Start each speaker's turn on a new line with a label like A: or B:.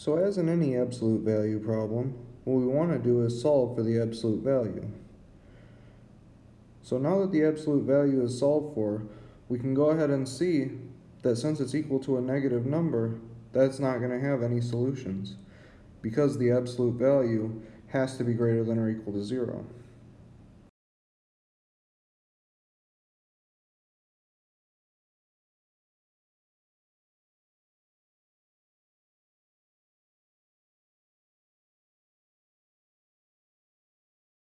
A: So as in any absolute value problem, what we want to do is solve for the absolute value. So now that the absolute value is solved for, we can go ahead and see that since it's equal to a negative number, that's not going to have any solutions because the absolute value has to be greater than or equal to zero.